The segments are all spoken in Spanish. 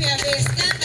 Gracias,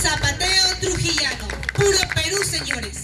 Zapateo Trujillano. Puro Perú, señores.